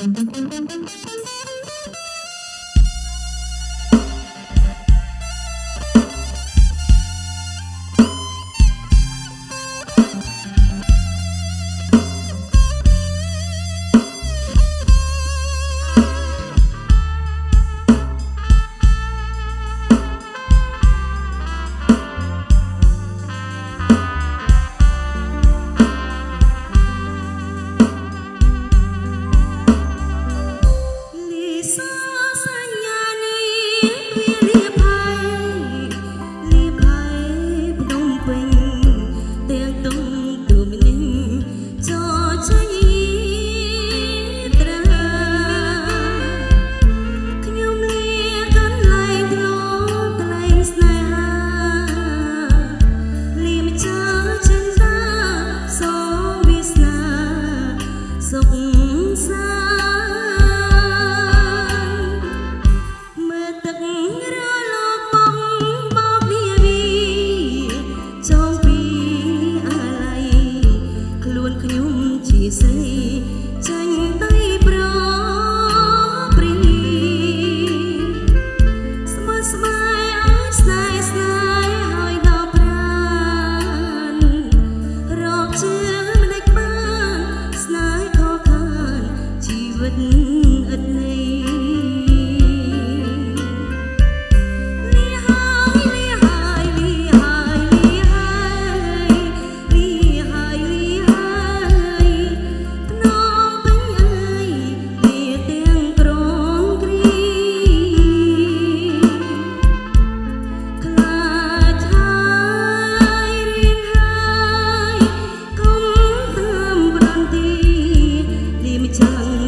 Thank you.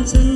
មិ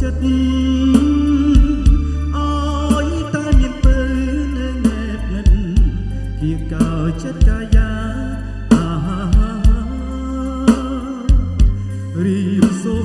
ចិត្តអើយតែមានពើនៅណែបញិនជាកោចិត្តកាយាអាហារីបសូ